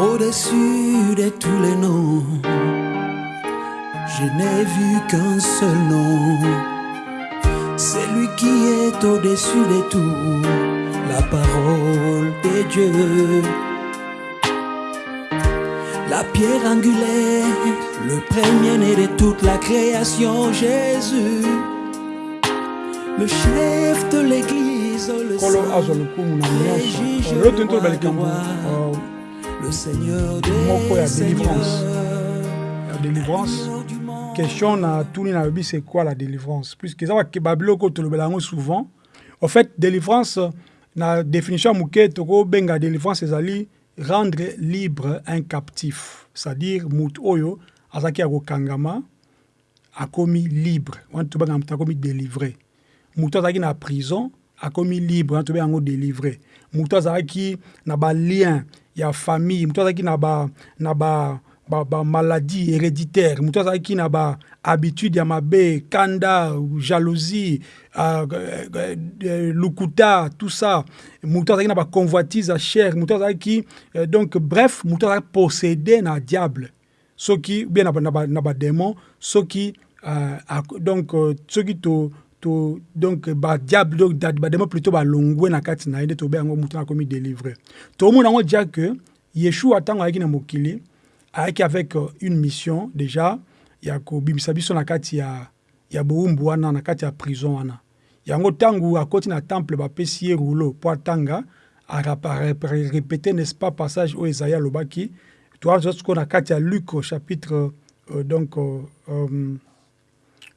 Au-dessus de tous les noms, je n'ai vu qu'un seul nom. C'est lui qui est au-dessus de tout, la parole de Dieu. La pierre angulaire, le premier-né de toute la création, Jésus. Le chef de l'église, le saint, le le des le Seigneur des délivrance. ya délivrance. Du monde. question na tuni na yobi c'est quoi la délivrance? Puisque eza bake- babiloko tolobela yango souvent. Au fait délivrance na définition ya moke tokobenga délivrance ezali rendre libre un captif. C'est-à-dire motu oyo azalaki ya kokangama akomi libre. Wana tobengaka moto akomi délivré moto azalaki na prison akomi libre. Wana tobengaka yango délivré moto azalaki na balien ya famille moto azalaki na ba na ba ba, ba héréditaire. Moto azalaki na ba habitude ya mabe kanda jalousie uh, uh, uh, lukuta tout ça. Moto azalaki na ba convoitise ya chair. Moto azalaki uh, donc bref moto azalaki possédé na diable. Soki bien na, ba- na, ba- badémon soki euh, ak- donc euh, soki to, to donc badiable badémon plutôt balongwe na kati na ye nde tobe yango moto akomi délivre tomona yango dia que yeshua ntango ayaki na mokili ayaki avec euh, une mission déjà ya kobimisa biso na kati ya, ya bowumbu wana na kati ya prison wana. Yango ntango akoti na temple bapesi ye rouleau mpo atanga arépété n'est-ce pas passage oyo ezali alobaki. Toaza sikoyo na kati ya luc au chapitre euh, donc euh, euh,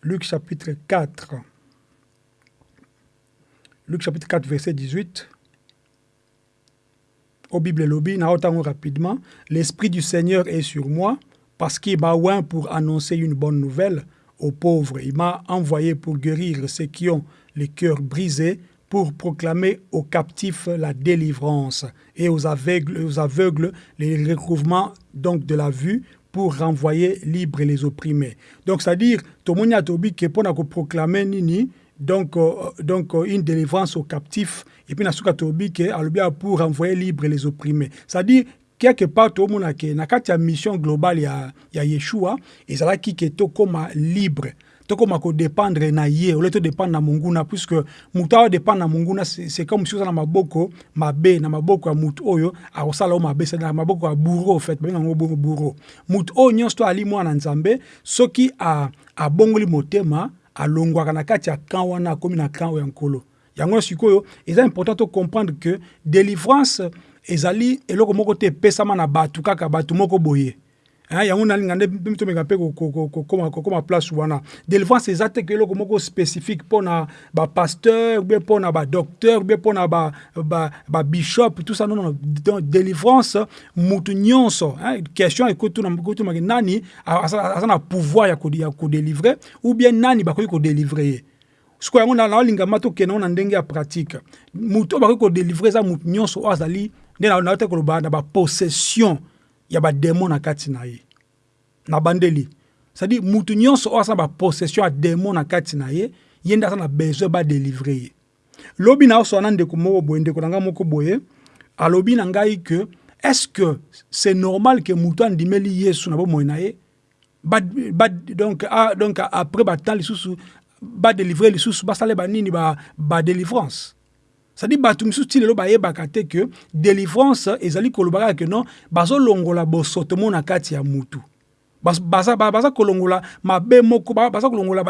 luc chapitre 4 luc chapitre 4 verset 18 au Bible lobby, rapidement, l'Esprit du Seigneur est sur moi parce qu'il m'a oint pour annoncer une bonne nouvelle aux pauvres. Il m'a envoyé pour guérir ceux qui ont les cœurs brisés, pour proclamer aux captifs la délivrance et aux aveugles, les recouvrements donc de la vue pour renvoyer libres les opprimés. Donc, c'est-à-dire, atobi ke pona ko proclamer nini donc, euh, donc euh, une délivrance aux captifs et puis nasuka tobi ke pour renvoyer libre les opprimés. C'est-à-dire quelque part tomona ke na kati ya mission globale ya, ya yeshua ezalaki ke tokóma libre tokóma kodépendre na ye ole todépendre na monguna puisque moto awa dépendre na monguna c'est comme si oza na maboko mabe na maboko ya motu oyo akosala o mabe c'est na maboko ya bourreau en fait babenga yango bongo bourreau. Motu oyo nyonso to ali mwana nzambe soki abongoli motema alongwaka na kati ya camp wana akomi na camp ya nkolo. Yango sikoyo eza important to comprendre que délivrance ezali eloko moko te epesama na bato kaka bato moko boye yango nalinga nde mpe tomeka mpe ko- ko- ko- kokoma place wana. Délivrance eza te ke eloko moko spécifique mpona bapasteur ubie mpona badocteur ubie mpona babishop ba, ba bishop, tout ça non, non. Donc, délivrance mutu nyonso hein, question nani aza na pouvoir ya ou bien nani bakoki kodélivre ye sikoyo yango na- naolingama tokende ngo na ndenge ya pratique. Motu oyo bakoki kodélivre eza motu nyonso oyo azali na- na ya badémon na kati na ye. Na bandeli. C'est-à-dire mutu nyonso oyo aza na bapossession ya démon na kati na ye ye nde na besoin badélivre ye. Lobi na ndeko moko boye ndeko na ngai moko boye alobi na ngai ke est ce que c'est normal ke mutu andimeli yesu na bomoi na ye? Ba, ba, donc, ah, donc après batemps lisusu badélivre lisusu basala banini badélivrance ba c'est-à-dire bato misusu ti lelo bayebaka délivrance ezali koloba kaka ke non bazolongola bosoto mo na kati ya mutu. Baza ba- baza kolongola mabe moko ba- baza kolongola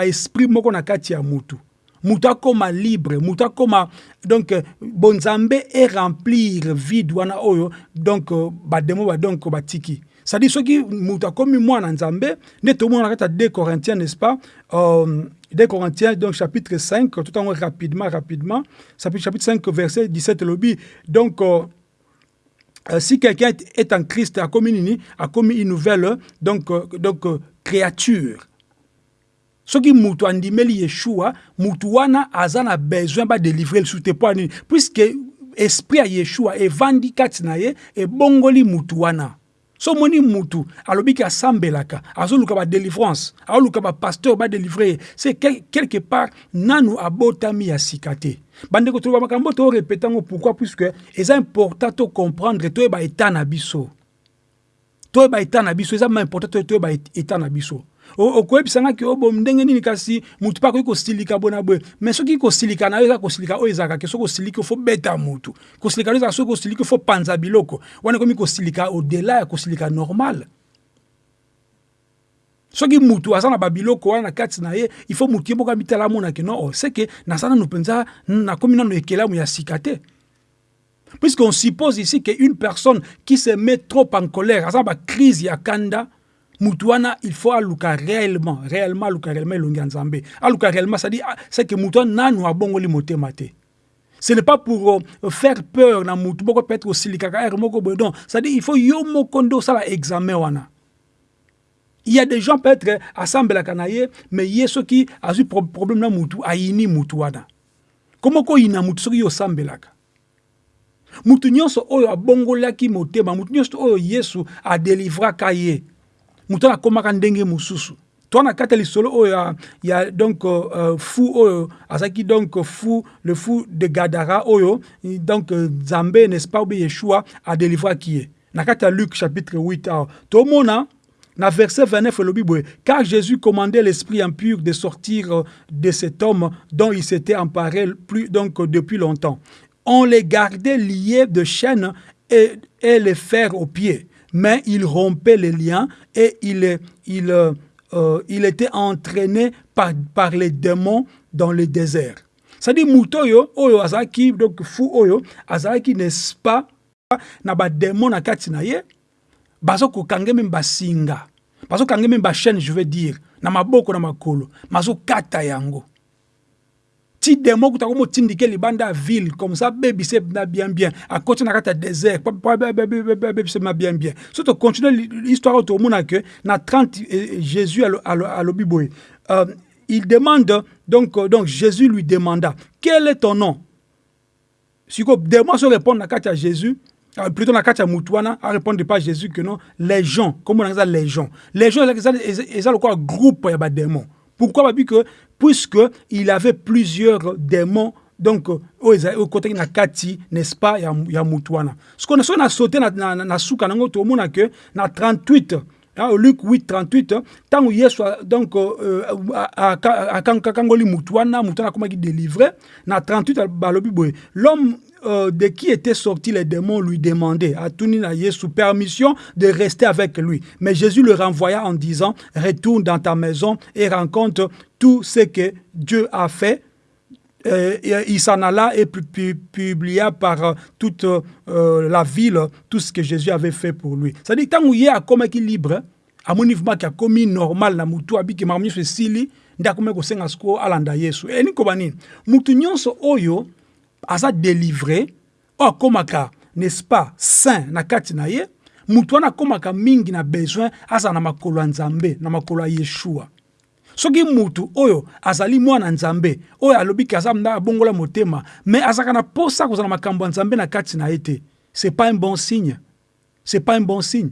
moko na kati mutu. Mutu akóma libre mutu akóma donc bonzambe eremplir vide wana oyo donc bademo ba donc batiki c'est-à-dire soki mutu akómi mwana nzambe nde tomona na kati ya 2 corinthiens n'est-ce pas euh, 2 Corinthiens, donc chapitre 5, tout en rapidement, rapidement, chapitre chapitre 5, verset 17, lobby. Donc, euh, euh, si quelqu'un est, en Christ, a commis une, a commis une nouvelle donc, euh, donc, euh, créature. soki mutu andimeli yeshua mutu wana aza na besoin badélivre lisusu te mpo anini puiske esprit ya yeshua evandi kati na ye ebongoli so omoni mutu alobiki asambelaka azoluka badélivrance azoluka bapasteur badélivre ye se quel- quelque part nanu abotami ya sika te. Bandeko toloba makambo toorepete yango. Pourquoi? Puisque eza important tocomprendre toyeba eta na biso. Toyeba eta na biso eza ma important toyeba eta na biso okoyebisa nga ke o bom ndenge nini kasi mutu mpe akoki kosilika boye na boye mais soki kosilika na yo eza kosilika oyo ezalaka ke soki osiliki ofo beta mutu. Kosilika na yo ezalaka soki osiliki ofo panza biloko. Wana ekomi kosilika odela ya kosilika soki mutu aza na babiloko wana na kati na ye mutu ye no seke naza mpenza nakomi suppose ici qu'une personne qui se met trop en colère aza ba crise ya kanda mutu wana il faut aluka réellement réellement aluka réellement elongi ya nzambe. Aluka réellement c'est-à-dire c'est que mutu wana nanu abongoli motema te. Ce n'est pas pour euh, faire peur na mutu moko peut-être osilikaka ere moko boye. Non c'est-à-dire il faut yo moko nde examen wana. Il y a des gens peut-être asambelaka na ye mais ye soki azwi problème na mutu ayini mutu wana. Komo koyina mutu soki yo osambelaka? Mutu nyonso oyo abongolaki motema mutu nyonso oyo yesu adelivraka ye mutu wana akomaka ndenge mosusu. To na ya lisolo oyo ya donc uh, fu oyo azalaki donc fu le fou de gadara donc nzambe n'est-ce pas obe yeshua adelivraki ye na kati ya luc chapitre 8 awa tomona na verset 29 elobi boye car jésus commandait l'esprit impur de sortir de cet homme dont il s'était emparé plus depuis longtemps. On les gardait liés de chaînes et, et les fers aux pieds mais il rompait les liens et il, il, euh, il était entraîné par, par les démons dans le désert. C'est-à-dire, Moutoyo, Oyo Azaki, donc fou Oyo, Azaki, n'est-ce pas, na ba démon na kati na ye, bazo ko kange même basinga. Bazo kange même chaîne, je veux dire, na maboko na makolo, mazo kata yango. Ti demo kuta ko motindike libanda ya ville comme ça bebise na bien bien. Akoti na kati ya désert. Bebise na bien bien. So tocontinue l'histoire oyo tomona ke na 30 jésus alobi boye euh, il demande donc, donc jésus lui demanda quel est ton nom? Siko demo so répondre na kati ya jésus plutôt na kati ya mutu wana arépondre pas jésus que non les gens on eza les gens. Les gens eza lokola groupe ya badémon pourquoi que puisque il avait plusieurs démons donc oyo côté na kati n'est-ce pas ya, ya mutu wana soki soki na sauté na, na, na, suka nango tomona ke na 38 hein, Luc 8 38 ntango yesu donc euh, akangoli mutu wana mutu wana akomaki délivre na 38 balobi boye l'homme euh, de qui étaient sortis les démons lui demandait à Tunina Yesu permission de rester avec lui. Mais Jésus le renvoya en disant Retourne dans ta maison et rencontre tout ce que Dieu a fait. Euh, il s'en alla et publia par euh, toute la ville tout ce que Jésus avait fait pour lui. C'est-à-dire, tant qu'il y a comme libre, à mon niveau, qui a commis normal, na mutu abiki mamni se sili, nda comme ko senga sko alanda Yesu. Et ni kobani, nyonso oyo aza délivré. Oyo akomaka n'est-ce pas saint na kati na ye? Mingi na besoin azala na makolo ya nzambe na makolo ya yeshua. Soki mutu oyo azali mwana nzambe oyo alobiki aza nda motema me azalaka na posa kozala makambo ya na kati na ye te c'est pas un bon signe. C'est pas un bon signe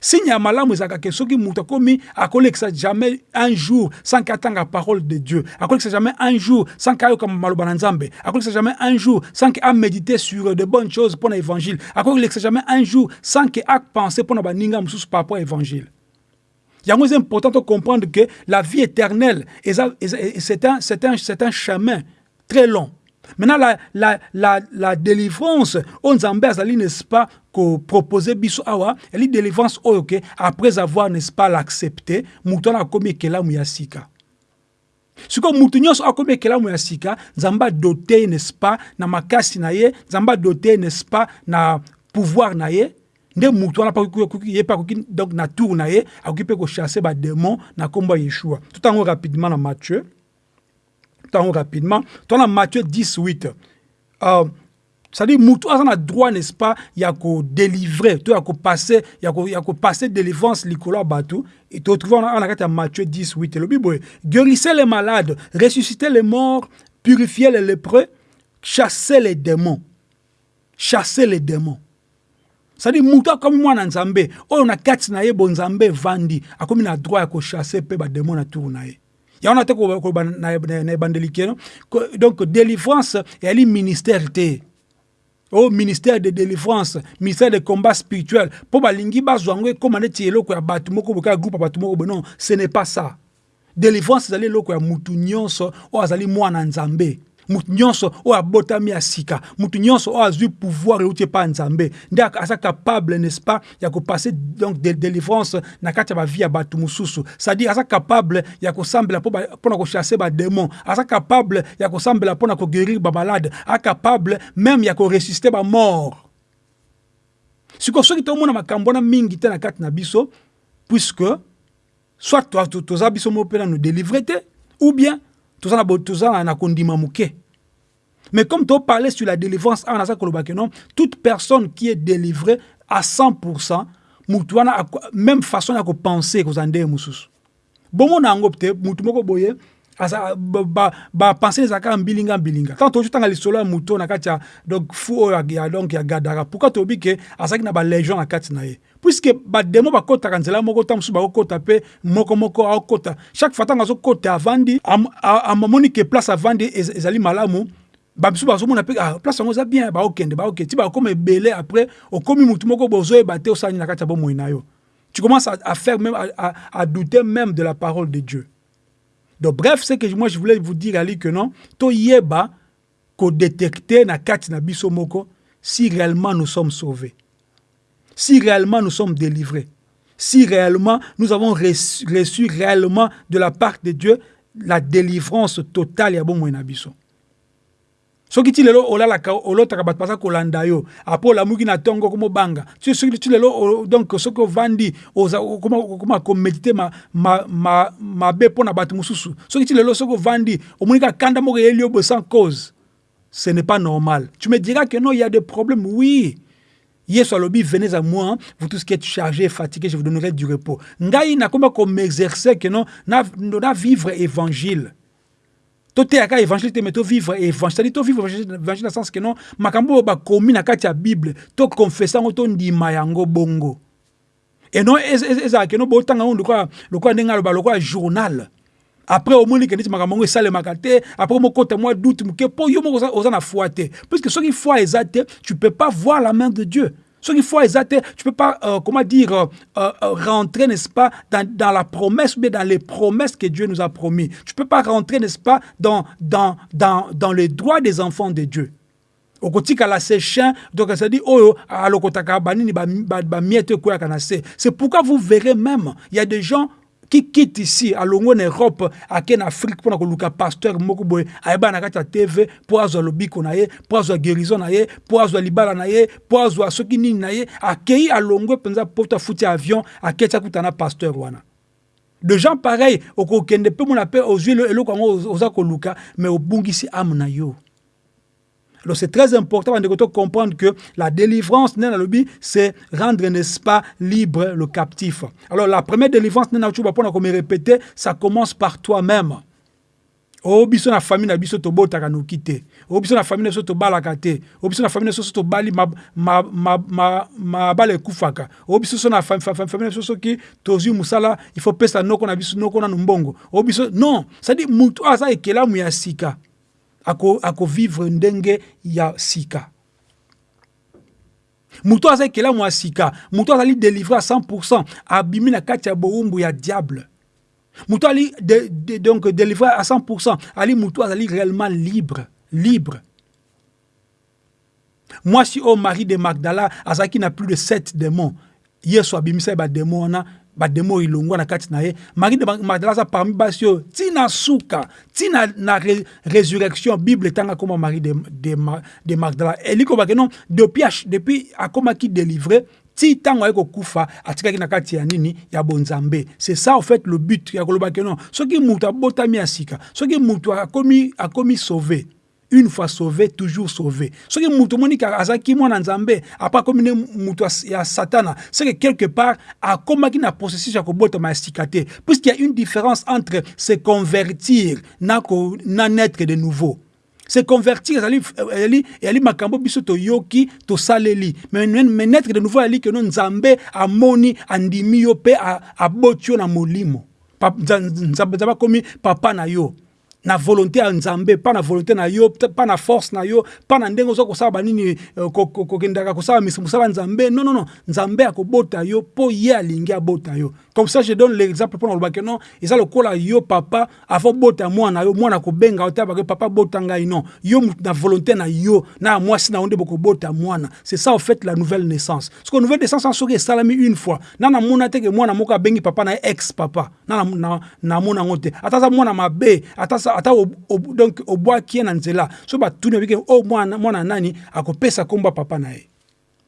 signe ya malamu ezalaka ke soki moto akomi akolekisa jamais un jour sans ke atanga parole de dieu akolekisa jamais un jour sans ke ayoka maloba na nzambe akolekisa jamais un jour sans ke amédite sur de bonnes choses mpo na évangile akolekisa jamais un jour sans ke apense mpo na baninga mosusu par rapport à évangile important de comprendre que la vie éternelle c'est un, un, un chemin très long Maintenant, la, la, la, la délivrance, on azali, n'est-ce pas, ko proposer biso awa, elle délivrance oyo après avoir, n'est-ce pas, l'accepté, mouton a komi ekelamu ya sika. sikoyo mutu nyonso akomi ekelamu ya sika nzambe adote n'est-ce pas na makasi na ye nzambe adote n'est-ce pas na pouvoir na ye nde mutu wana ye mpe akoki donc na tour na ye akoki mpe kochasse badémon na nkombo ya yeshua totango rapidement na matthieu temps rapidement. Dans Matthieu 10, 8. Euh, c'est-à-dire, aza na droit, n'est-ce pas, ya ko délivrer, to ya ko passer, ya ko ya ko passer délivrance likolo ya bato. Et tu retrouves en ya Matthieu 10, 8. Le Bible, guérissez les malades, ressuscitez les morts, purifiez les lépreux, chassez les démons. Chassez les démons. c'est-à-dire mutu akomi mwana nzambe oyo na kati na ye bonzambe evandi akomi na droit ya kochasse mpe bademo na tour na ye yango na te koloba na ebandeli keno donc délivrance eyali ministère te au ministère de délivrance ministère de combat spirituel mpo balingi bazwa yango ekóma neti eloko ya bato moko boka groupe ya bato moko non ce n'est pas ça. Délivrance ezali eloko ya mutu nyonso oyo azali mwana nzambe mutu nyonso oyo abotami ya sika mutu nyonso oyo azwi pouvoir euti epa nzambe. Nde aza capable n'est-ce pas ya kopase donc de délivrance na kati ya bavie ya c'est-à-dire aza capable ya kosambela mpona kochasse badémon aza capable ya kosambela mpona koguérir bamalade aza capable même ya koressuscite bamort sikoyo soki tomona makambo mingi te na kati na biso puisque soit toza biso mo mpe na nous délivre ou bien toza na toza na kondima moke mais comme tu parlais sur la délivrance, non, toute personne qui est délivrée à 100%, même façon de penser que vous en mususu. Bon, on peut mutu moko boye, asa ba ba penser ezaka mbilinga mbilinga. Tant tozotanga lisolo ya moto na kati ya donc fu ya donc ya gadara pourquoi toyebi ke azalaki na balégion na kati na ye puiske bademo bakotaka nzela moko ta mosusu bakokota mpe moko moko aokota chaque fois ntango azokota avandi amoni ke place avandi ezali malamu bamisu bazomona mpe ah, place yango eza bien baokende baoke ti bakoma ebele après okomi mutu moko bozoyeba te osali na kati ya bomoi na yo tu commences à, à faire même à, à, à douter même de la parole de Dieu donc bref c'est que moi je voulais vous dire ali que non to yeba ko détecter na kati na biso moko si réellement nous sommes sauvés. Si réellement nous sommes délivrés. Si réellement nous avons reçu, réellement de la part de Dieu la délivrance totale bomoi na biso soki ti lelo olalaka olotaka bato baza kolanda yo apres olamuki na ntongo komobanga soki ti lelo donc soki ovandi okoma komedite mabe ma, ma, mpo na bato mosusu. Soki ti lelo soki ovandi omoni kaka kanda moko eyeli yo boye sans cause ce n'est pas normal. Tu me diras que non il y a des problèmes oui. Yesu alobi venez à moi vous tous qui êtes chargés fatigués je vous donnerai du repos. Ngai nakoma komexerce que non na vivre évangile toteyaka évangile te me tovivre évangile tovivre évangile na sens ke non makambo oyo bakomi na kati ya bible tokonfesa yango bongo. E non ezalaka no botanga yango lokola ndenge aloba lokola journal. Après omoni ke neti makambo yango esalemaka te après mokota mwa doute moke mpo yo moko oza na foi te. Puisque soki foi eza te tu peux pas voir la main de dieu Ce qu'il faut exacter, tu peux pas, euh, comment dire, euh, euh, rentrer, n'est-ce pas, dans, dans, la promesse, mais dans les promesses que Dieu nous a promis. Tu peux pas rentrer, n'est-ce pas, dans, dans, dans, dans les droits des enfants de Dieu. okotikala se chien donc ça dit oyo alokotaka banini bamiete ekweyaka na se c'est pourquoi vous verrez même il y a des gens qui quitte ici alongo na europe ake na afrique mpona koluka pasteur moko boye ayeba na kati tv mpo azwa lobiko na ye mpo azwa guérison na ye mpo azwa libala na ye mpo azwa soki nini na ye akei alongwe mpenza poto afuti avion aketi akuta na pasteur de gens pareil okokende mpe mona mpe ozwi eloko yango oza koluka mais obungisi ame na yo Alors c'est très important de comprendre que la délivrance, c'est rendre, n'est-ce pas, libre le captif. Alors la première délivrance, comme répéter, ça commence par toi-même. o biso na famille na biso tobotaka noki te o biso na famille na biso tobalaka te. O biso na famille na biso tobali mabala ekufaka. O biso so na famille na biso soki tozwi mosala il faut pesa noko na biso noko nanu mbongo o biso non. Cestadi mutu aza ekelamu ya sika akovivre ako ndenge ya sika. Moto aza ekelamu ya sika. Moto azali délivre à 100 abimi na kati ya ya diable. Moto ali de, donc délivré à 100 ali moto azali réellement libre libre. Mwasi oyo marie de magdala azalaki na plus de 7 démons. Yesu abimisa ye bademo wana bademo ilongwa na kati na ye. Marie de magdala aza parmi basi oyo ntina suka ntina na re, résurrection bible etanga akóma marie de, de, de magdala elikobake non depuis, depuis akomaki délivre ti ntango aye kokufa atikaki na kati ya nini ya bonzambe. C'est ça en fait le but ya kolobaki non. Soki mutu abotami ya sika soki mutu akomi, akomi sauvé une fois sauvé toujours sauvé. Soki mutu omoni kaka azalaki mwana nzambe apres akomi ne mutu ya satana c'est que quelque part akomaki na processus ya kobotama ya sika puisqu'il y a une différence entre se convertir na, ko, na naître de nouveau. Se convertir ezali, ezali makambo biso toyoki tosaleli. Me, naître de nouveau ezali keno nzambe amoni andimi yo mpe aboti yo na molimo. Nzambe akomi papa na yo na volonté ya nzambe pa na volonté na yo pa na force na yo pa na ndenge oza kosala banini eh, kokendaka kosala mosala nzambe. Non non non nzambe akobota yo mpo ye alingi abota yo. Comme ça je donne l'exemple mpona kolobake non eza lokola yo papa avant bota mwana yo mwana kobenga yo tabake papa bota ngai non. Yo na volonté na yo na ya mwasi na yo nde mwana. C'est ça au fait la nouvelle naissance. Que nouvelle naissance soki esalami une fois na namona te ke mwana moko abengi papa na ex papa na namona yango te. Ata aza mwana mabe ata ata donc obwaki ye na nzela. So batuni babike oh, mwana, mwana nani akopesa kombo papa na ye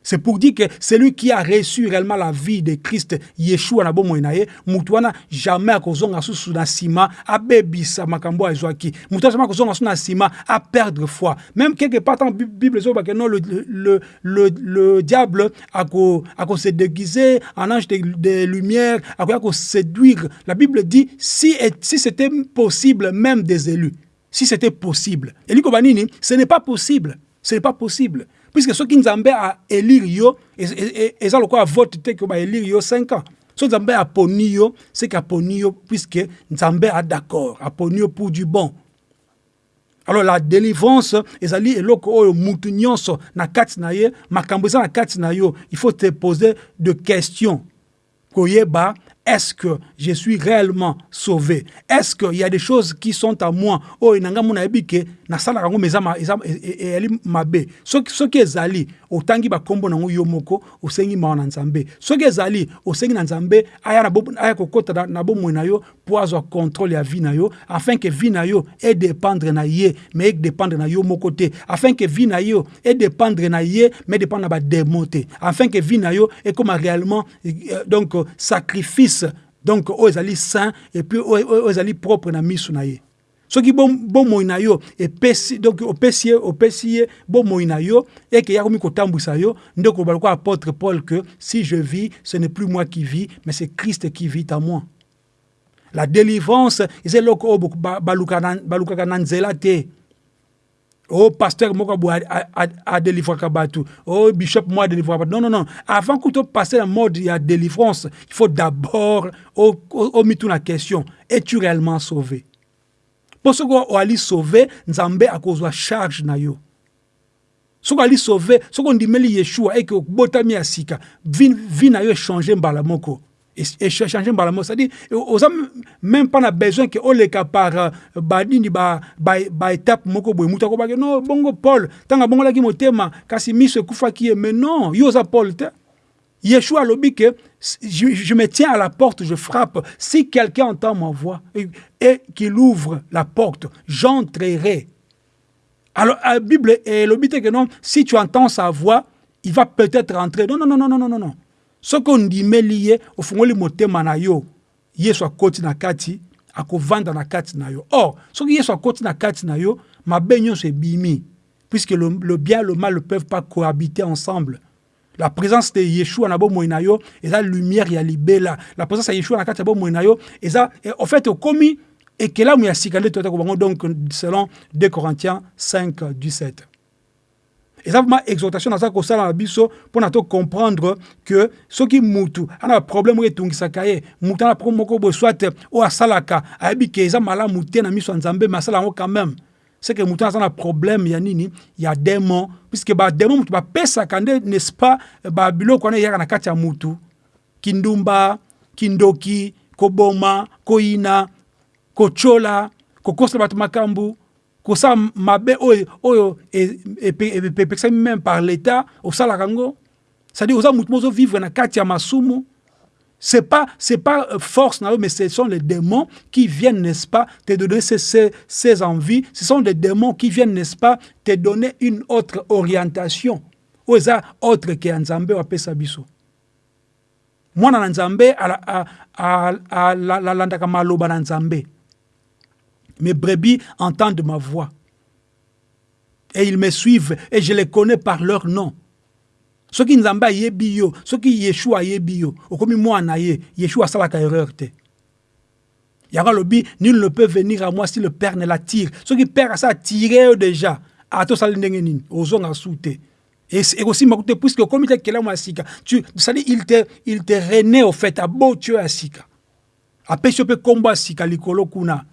c'est pour dire que celui qui a reçu réellement la vie de Christ, Yeshua na bomoi na ye, mutu wana jamais akozonga susu na sima abebisa makambo azwaki. Mutu jamais akozonga susu na sima a perdre foi. Même quelque part dans Bible zo que non le le le, le diable ako ako se déguiser en ange de, de lumière, ako ako séduire. La Bible dit si si c'était possible même des élus, si c'était possible. Et banini, ce n'est pas possible. Ce n'est pas possible puisque soki nzambe aélire yo eza lokola vote te ke baélire yo 5 ans. So nzambe aponi yo seke aponi yo puisque nzambe a d'accord aponi yo pour du bon. Alors la délivrance ezali eloko oyo mutu nyonso na kati na ye makambo eza na kati na yo. Il faut te poser de questions. Koyeba est-ce que je suis réellement sauvé? Est-ce qu'il y a des choses qui sont à moi? Oh, inanga mona ebike na sala kango mezama ezali mabe. Soki ezali otangi ba kombo nango yo moko osengi mawa na nzambe. Soki ezali osengi na nzambe aya na bo aya na bo na yo avoir contrôle ya vie na yo afin que vie na yo et dépendre na ye mais dépendre na yo moko afin que vie na yo et dépendre na ye mais dépendre na ba démon te afin que vie na yo et comme réellement donc sacrifice donc oyo ezali saint et puis oyo ezali propre na miso na ye. Soki bomoi na yo epesi donc opesi ye opesi ye bomoi na yo eke ya komi kotambwisa yo nde koloba lokola apôtre paul que si je vis ce n'est plus moi qui vis mais c'est christ qui vit en moi. La délivrance eza eloko oyo balukaka nzela te oh pasteur moko boye adelivraka bato oh bishop mo adelivraka bato non non non. Avant que topase na mode ya délivrance. Il faut d'abord omituna question. Es-tu réellement sauvé? Mpo soki oali sauvé nzambe akozwa charge na yo. Soki ali sauvé soki ondimeli yeshua eke obotami ya sika. Vi na yo echange mbala moko échanger mbala c'est-à-dire oza même pas besoin ke oleka par euh, banini baétape moko boye. Mutu akobaki no bongo paul ntango abongolaki motema kasi miso ekufaki ye. Mais non yo oza paul te. Yeshua alobi ke je, je me tiens à la porte je frappe. Si quelqu'un entend ma voix et, et qu'il ouvre la porte j'entrerai. Alors la bible elobi te ke non si tu entends sa voix il va peut-être rentrer. Non non non non non non non soki ondimeli ye ofungoli motema na yo yesu akoti na kati akovanda na kati na yo. Or soki yesu akoti na kati na yo mabe nyonso ebimi puisque le, le bien le mal ne peuvent pas cohabiter ensemble. La présence de yeshua na bomoi na yo eza lumière ya libela. La présence ya yeshua na kati ya bomoi na yo eza en fait okomi ekelamu ya sika nde toyatako bango donc selon 2 corinthiens 5 17 eza vraiment exhortation naza kosala na biso mpona tocomprendre ke soki mutu ana baproblème oyo etungisaka ye mutu ana problème moko boye soit oyo asalaka ayebi ke eza malamu te na miso ya nzambe me asala yango quand même. C'est que mutu aza na problème ya nini ya démon puisque badémon mutu bapesaka nde n'est-ce pas babiloko wana eyaka na kati ya mutu kindumba kindoki koboma koyina kotyola kokosela bato makambo kosala mabe oyo oyo epekisami même par l'état osalaka yango c'est-à-dire oza motu mozo vivre na kati ya masumu c'est pas c'est pas euh, force na mais ce sont les démons qui viennent n'est-ce pas te donner ces, ces, ces envies ce sont des démons qui viennent n'est-ce pas te donner une autre orientation oyo eza autre ke ya nzambe oyo apesa biso mwana na nzambe alandaka maloba na nzambe Mes brebis entendent ma voix. Et ils me suivent et je les connais par leur nom. Ce qui nzamba yebi yo, qui Yeshua yebi yo, okomi mwana ye, Yeshua salaka erreur te. Yara lobi, nul ne peut venir à moi si le Père ne l'attire. Qui Père a ça attiré déjà. Ato sali ndenge nini, ozonga soute. Et aussi makute puisque comme il kela moi sika, sali il te il te rené au fait à beau tu asika. Apesho pe komba sika likolo kuna.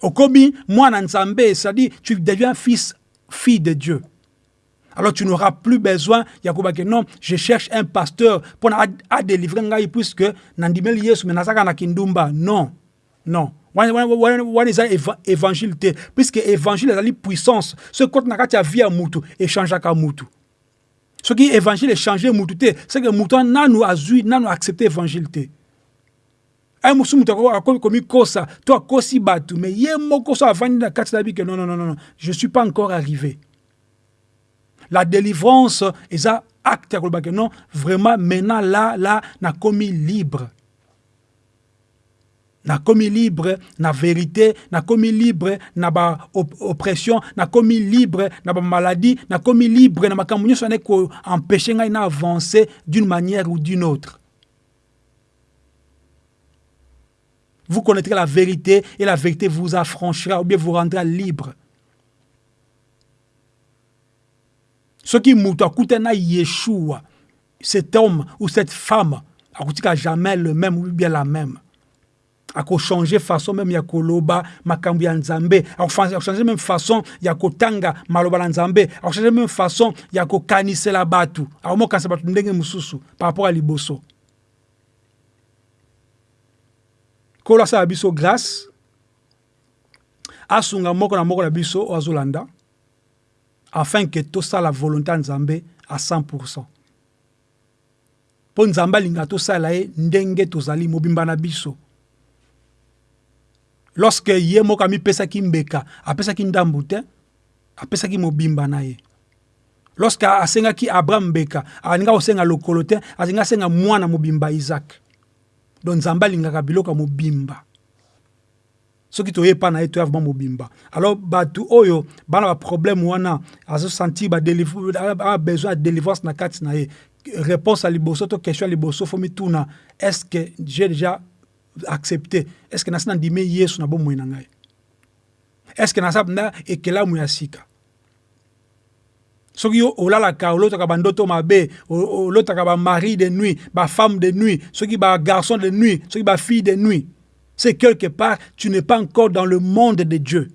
Okomi mwana nzambe c'est-à-dire tu deviens fils fille de Dieu. Alors tu n'auras plus besoin ya kobake non je cherche un pasteur pour a délivrer ngai puisque nandimeli yesu me nazaka na kindumba. Non non. Wana eza évangile te. Puisque évangile ezali puissance. Soki koti na kati ya vie ya mutu echangeaka mutu. Soki évangile echange mutu te. Seke mutu nanu azwi nanu accepte évangile te ai mosusu moto akomi komikosa to akosi bato mais ye moko so avandi na kati na bike non, non, non, non, je suis pas encore arrivé. La délivrance eza acte ya kolobaka non vraiment maintenant là là nakomi libre. Nakomi libre na vérité nakomi libre na baoppression nakomi libre na bamaladie nakomi libre na makambo nyonso ane koempêche ngai na avancer d'une manière ou d'une autre vous connaîtrez la vérité et la vérité vous affranchira ou bien vous rendra libre. Soki moto akuta na yeshua. Cet homme ou cette femme akotika jamais le même ou bien la même. Akochanger façon même ya koloba makambo ya nzambe. Akochanger même façon ya kotanga maloba na nzambe. Akochanger même façon ya kokanisela bato akomokanisa bato ndenge mosusu par rapport ya liboso kolo asala biso grâce asunga moko na moko na biso oyo azolanda afin ke tosala volonté ya nzambe à 100 mpo nzambe alingaka tosala ye ndenge tozali mobimba na biso. Lorsque ye moko amipesaki mbeka apesaki ndambu te apesaki mobimba na ye. Lorsque asengaki abraham mbeka alinga kosenga lokolo te alinga asenga mwana mobimba isaac donc nzambe alingaka biloko soki toyepa na ye toya vraimen mobimba. Alors oyo bana baproblème wana azosentir besoin ya délivrance na kati na ye. Réponse ya liboso to question liboso est ce que j'ai déjà accepté? Est ce que nasi nandimi yesu na bomoi na est ce que na ekelamu ya sika? Soki yo olalaka olotaka bandoto mabe olotaka bamari de nuit bafemme de nuit soki bagarçon de nuit soki bafille de nuit c'est quelque part tu n'es pas encore dans le monde de Dieu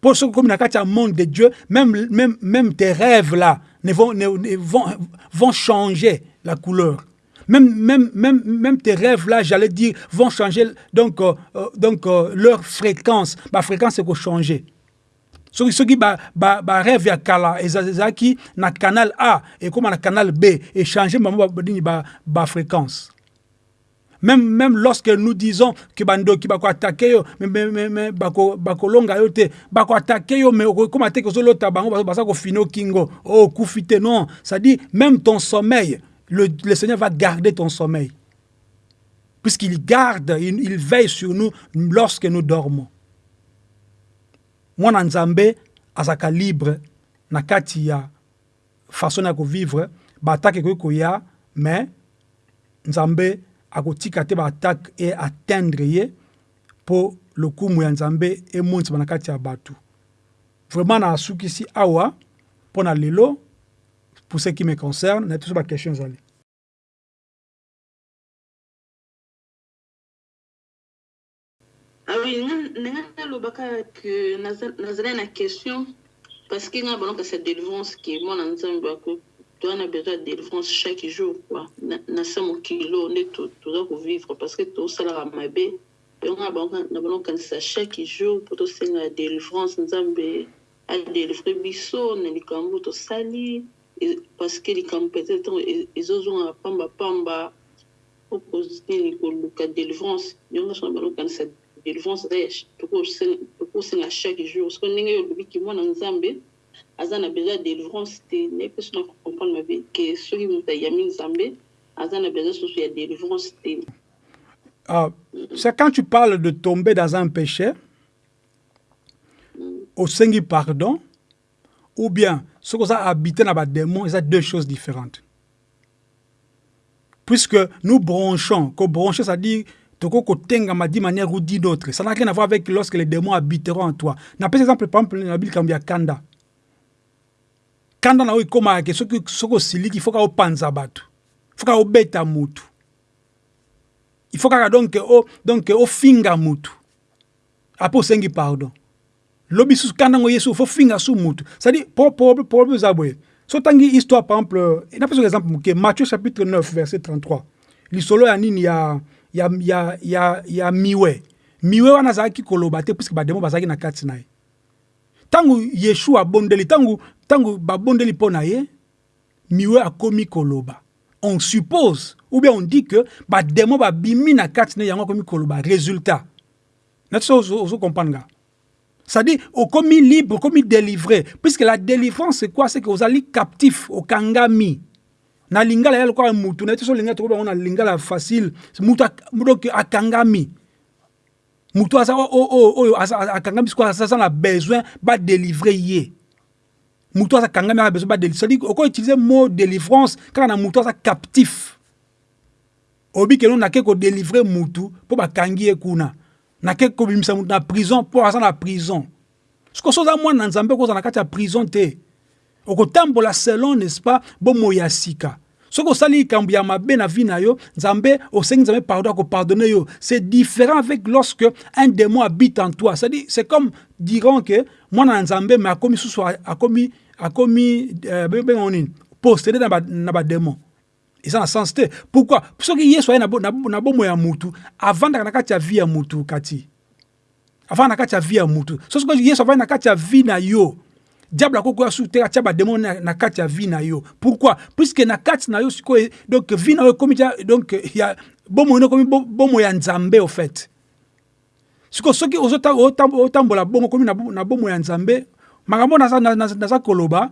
pour soki komi na kati ya monde de Dieu même, même, même tes rêves là ne vont, ne, vont, vont changer la couleur même, même, même, même tes rêves là, j'allais dire, vont changer donc, euh, donc euh, leur fréquence. Ma fréquence est changer. Soki soki barêve ya kala ezalaki na canal a ekóma na canal b échange bango nini bafréquence même, même lorsque nous disons que bandoki bakoatake yo bakolonga yo te bakoatake yo mais okoma te kozolota bango baza kofina okingo o okufi te non c'est-à-dire même ton sommeil le, Seigneur va garder ton sommeil. Puisqu'il garde, il, veille sur nous lorsque nous dormons. Moi, Nzambe, azaka libre, na kati ya façon ya vivre, ba attaque ko ya, mais Nzambe akotika te ba attaque et atteindre ye pour le kumu ya Nzambe monti na kati ya batu. Vraiment na asukisi awa pona lelo pour ce qui me concerne, na toujours ba question Ah oui, ke nazali na question parce que nga balonka sa délivrance nzambe ako toana besoin ya délivrance chaque jour sa mokilo nde toza kovivre parce que tosalaka mabe yango na balonkanisa chaque jour mpo tosenga délivrance adelivre biso na likambo tosali parce que peut-être pambapamba okozini koluka délivrance. Yango so na balonkanisa délivrance tokosenga chaque jour? Soko ndenge olobiki mwana nzambe aza na besoin ya délivrance te naye mpe so na comprendre mabe ke soki moto ayami nzambe aza na besoin soso ya délivrance te Ah, c'est quand tu parles de tomber dans un péché, au sengi pardon, ou bien ce que ça habité dans le démon, c'est deux choses différentes. Puisque nous bronchons, que broncher, ça dit d'une manière ou d'une autre. Ça n'a rien à voir avec lorsque les démons habiteront en toi. N'a pas exemple, par exemple, la Bible, quand il y a Kanda. Kanda, na oui, comme à ce que ce que il faut qu'on pense à faut qu'on bête à mutu. Il faut qu'on donc au donc au finga mutu. apo osengi pardon lobi susu kanda ngo yesu fo finga su mutu c'est-à-dire problème eza boye so otangi histoire par exemple napesa exemple moke matthieu chapitre 9 verset 33 lisolo ya nini ya, ya, ya, ya, ya miwe. Miwe wana azalaki koloba te puiske bademo bazalaki na kati na ye. Yeshua abondeli ntango ntango babondeli mpo na ye miwe akomi koloba. On suppose ou bien on dit que bademo babimi na kati na yango akomi koloba. Résultat. Nati so ozocomprendre nga. C'est-à-dire okomi libre okomi délivré. Puisque la délivrance c'est quoi? C'est que ozali captif okangami na lingala ya lokola mutu na ye te so lingala tokobango na lingala facile. Mutu donc akangami. Mutu aza oyo akangami sikoyo aza na besoin badélivre ye. Mutu aza kangami aza besoin badélivre c'est-à-dire oko utiliser mot délivrance kaka na mutu aza captif. Oyebi keno nake kodélivre mutu mpo bakangi ye kuna. Nake kobimisa mutu na prison mpo aza na prison. Sikoyo so oza mwana na nzambe okozala na kati prison te. Okotambola selon n'est-ce pas bomoi ya sika soki osali likambo ya mabe na vie na yo nzambe osengi nzambe pardon akopardonne yo. C'est différent avec lorsque un démon habite en toi. C'est-à-dire c'est comme diront que mwana na nzambe mais akomi susu akomi akomi euh, bengo nini possédé na badémon eza na sens te pourquoi? Soki yesu aye na bomoi ya mutu. Avandaka na kati ya vie ya mutu kati. Avanda na kati ya vie ya mutu. So soki yesu avandi na kati ya vie na yo diable akokoya su te atia bademo na, na kati ya vie na yo pourquoi? Puisque na kati na yo sikoyo donc vie na yo ekomi donc ya bomoi no ekomi bomoi ya nzambe au fait. Sikoyo soki otambola bongo okomi na bomoi ya nzambe. Makambo naza, naza, naza koloba.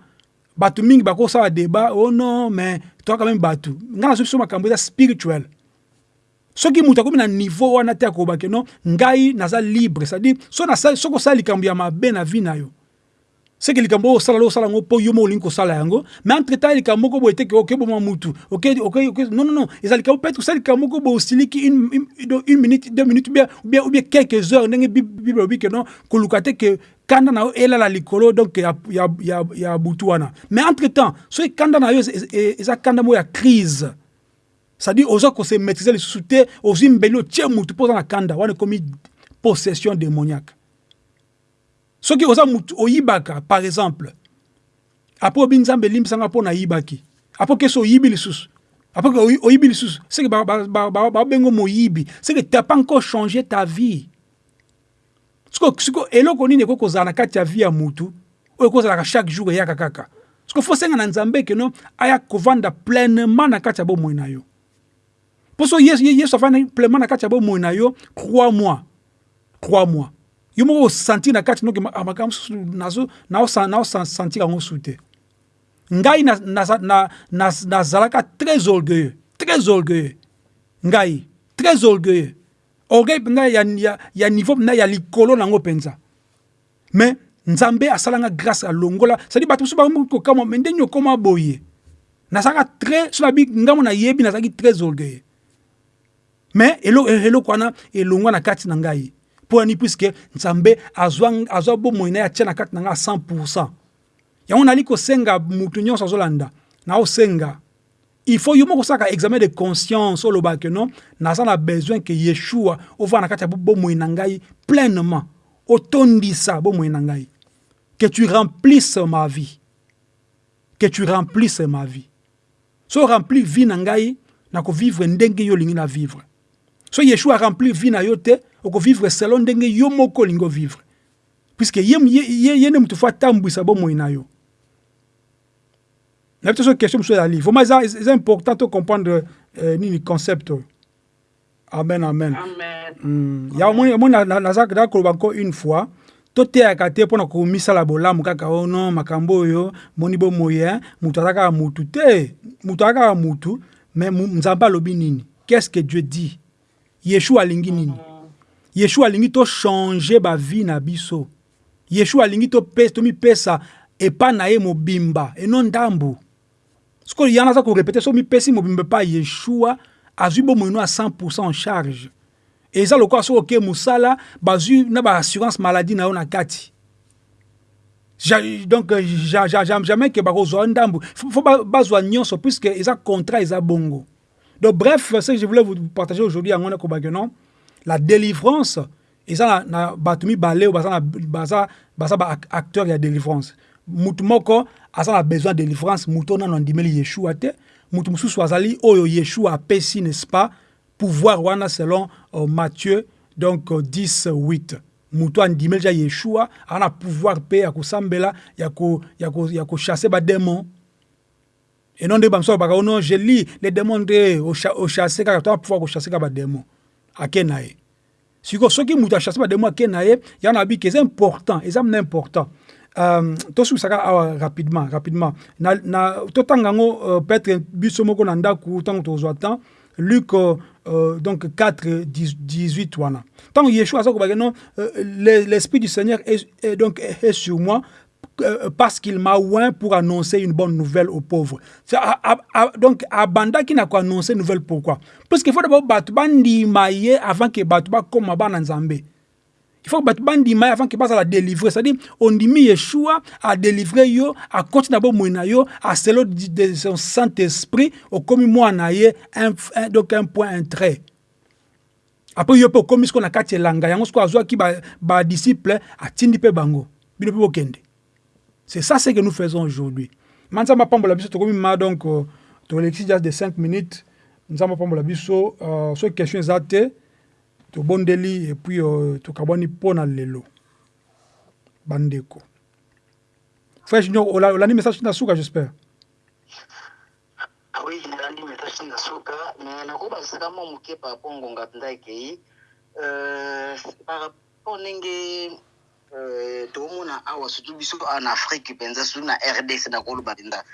Bato mingi bakosala débat. Oh non mais toyaka meme bato. Ngai nazo biso makambo eza spirituel. Soki moto akomi na niveau wana te akobake no ngai naza libre. C'est-à-dire soki osala likambo ya mabe na vie na yo seke likambo oyo osala osala yango mpo yo mo olingi kosala yango. Mais entre temps likambo moko boye teke okeboma mutu. Non non non. Eza likambo peut-être osala likambo moko boye osiliki une, minute deux minutes ou bien, quelques heures ndenge bible non koluka te ke kanda na yo elala donc ya, ya, ya, ya butu wana. Mais entre temps soki kanda na yo eza kanda moko crise. C'est-à-dire oza kose maîtriser lisusu te ozwi mbeli otie mutu mpo oza na kanda wana ekomi possession démoniaque soki oza mutu oyibaka par exemple apo obi nzambe elimbisanga mpo nayibaki apo kesi oyibi lisusu apo oyibi t'as pas encore changé ta vie. Siko eloko nini ekoki kozala na kati ya vie ya mutu oyo ekozalaka chaque jour eyaka kaka. Siko fo senga na nzambe keno aya kovanda pleinement na na pleinement na crois moi crois moi yo moko osentir na kati noke makambo mosusu naosentir yango su te ngai nazalaka très orgueilleux très orgueilleux. Ngai très orgueilleux. Orgueil mpenza ya, ya, ya niveau mpenza ya likolo nango mpenza. Mais nzambe asalanga grâce alongola sadi bato mosusu bakokama me ndenge okoma boye. Nazalaka très so nabi ngambo nayebi nazalaki très orgueilleux. Mais eloko wana elongwa na kati na ngai mpo ani puiske nzambe azwa, azwa bomoi na ye atia na kati na ngai a 100 yango nali kosenga mutu nyonso azolanda naosenga il faut yo moko osalaka examen de conscience olobaka non? Naza na besoin ke yeshua ovaa na kati ya bomoi na ngai pleinement. Otondisa bomoi na ngai. Que tu remplisses ma vie. Que tu remplisses ma vie. So rempli vie na ngai nakovivre ndenge yo olingi na vivre. So yeshua rempli vie na yo te okovivre selon ndenge yo moko olingi ovivre puiske ye, ye, ye, nde moto fo atambwisa bomoi na yo. Nayebi te so question mosusu ezali vraiment eza, eza important to comprendre euh, nini concept. Oyo amen amen, amen. Mm. ya omoni naza koloba nko une fois. Toteyaka te mpona komisala bolamu kaka o non makambo oyo moni bomoi moto aza kaka mutu te moto aza kaka mutu mais nzambe alobi nini? Qu'est ce que dieu dit? Yeshua alingi nini? Yeshua alingi tochange bavie na biso. Yeshua alingi tomipesa epa na ye mobimba eno ndambu. Sikoyo yana aza korepete so mipesi mobimba epa yeshua azwi bomoi no a 100 en charge. Eza lokola soki oke mosala bazwi na baassurance maladie na yo na kati. Donc jamais ke bakozwa ndambu. Fo bazwa nyonso puisque eza contrat eza bongo. Donc bref ce que je voulais vous partager aujourd'hui yango nakobaki non? La délivrance eza na, na bato mibale oyo baza, na- baacteur ya délivrance. Mutu moko aza na besoin de délivrance. Mutu oyo nano andimeli yeshua te mutu mosusu azali oyo yeshua apesi n'est-ce pas pouvoir wana selon euh, matthieu donc euh, 10 8 mutu andimeli ja yeshua aza na pouvoir mpe ya kosambela ya ko- ya ko- ya kochasse bademon et non nde bamosusu balobaka non je lis les démons nde ocha- ochasse kaka to pouvoir kochasse kaka bademon ake na ye. Sikoyo soki moto achasse bademo ake na ye ya na bike eza important eza mna important. Um, tosukisaka awa rapidement rapidement. Na, na, totanga yango uh, peut-être biso moko na ndako ntango tozwa temps luc uh, uh, donc 4 10 18 wana. Ntango yeshua aza kobake non uh, le- l'esprit du seigneur est, est donc est, sur moi euh, parce qu'il m'a oint pour annoncer une bonne nouvelle aux pauvres. À- à- à- donc, abanda qui n'a qu'à annoncer une nouvelle pourquoi? Parce qu'il faut d'abord battre bandima ye avant que battre comme bana nzambe. Il faut que battre bandima ye avant que basa la délivrer. C'est-à-dire, on dit Yeshua a délivré yo, a continué d'abord mouina yo, a celo de son Saint-Esprit, au comme moi un, un- donc un point, un trait. Après, yo pe comme ce qu'on a elanga, yango ce qu'on a ba disciple, atindi pe bango. Bino pe bokende. C'est ça ce que nous faisons aujourd'hui. Manzama pambola biso tokomi ma donc euh, tolexi just de 5 minutes. Nzamba pambola biso euh, so question eza te tobondeli et puis euh, tokabwani mpona lelo bandeko. Frère Junior, ola- olandi message na suka j'espère. Ah oui nalandi message na suka me nakobakisaka mwa moke par rapport toomona awa surtout biso awa na afrique mpenza surtout na rdc nakoloba mpenza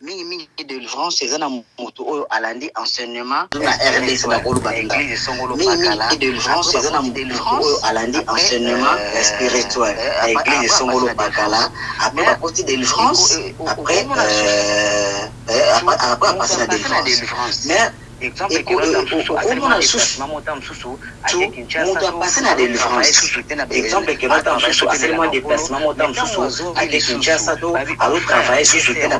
mingimingi délivrance eza na moto oyo alandi enseignement na rdc nakoloba mpenza mingimingi délivrance eza na moto oyo alandi enseignement spirituel. Ya église songolo bakala après bakoti délivrance après euh, après après apasi na délivrance mais okomona lisusu moto apasi na délivrance exemple ekelota mosusu asalema déplacement mota mosusu ake kinshasa to azotravaille susu te na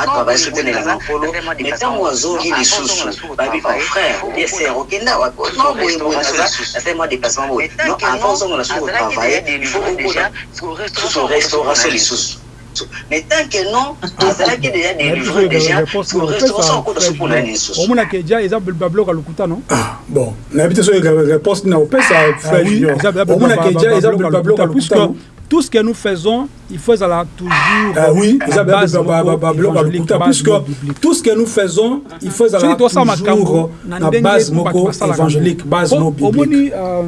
atravaille susu te na elanga nkolo mais ntango azongi lisusu babi o frère ser okenda wapi non boye boye naza asalema déplacement boye non avant ozongola susu kotravaille il faut okona susu restauration lisusu mais tant que non azalaki déjà délivré déjà restauration okoda so mpona nini lisusu omonaka eja eza babiloko ya lokuta non? Ah, bon. Nayebi te soki réponse na opesa Ah omonaka eja eza babiloko ya lokuta, lokuta tout ce que nous faisons il faut ezala toujours Ah oui, base puisque tout ce que nous faisons il faut makambo toujours base moko évangélique base biblique. Euh,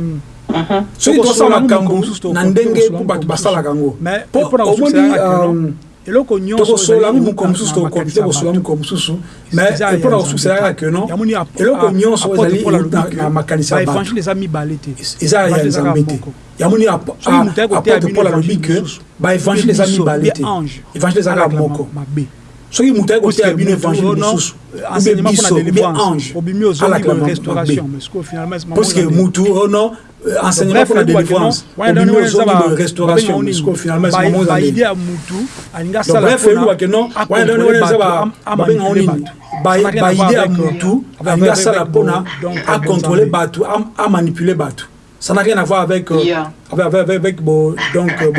soki tosala makambo na ndenge mpo bato basalaka yango. Mpo omoni euh, eloko nyonsotokosolango moko mosusu tokokopi te kosola moko mosusu. Mais mpona kosuksela kaka keno eloko nyonso ezali na makanisi ya bato eza ya nzambe te. Yamoni apotre paul alobi ke baevangile eza mibale te. evangile eza kaka moko. Soki moto ayi koteya bino évangile mosusu euh, enseignement mpona biso délivrance ange obimi ozongi alaka ma- restauration mabe mais sikoyo finalement c'est parce que maman ezali- mutu ono euh, enseignement mpona délivrance obimi ozongi boye restauration babenga parce nini? que finalement bref mpona eluba ke non wana ndenge wana eza ba- babenga ngo nini Ba- baide ya mutu alingi asala mpona acontrôler bato am- amanipule bato ça n'a rien à voir avec, euh, Yeah. avec, avec, avec bon, donc, euh,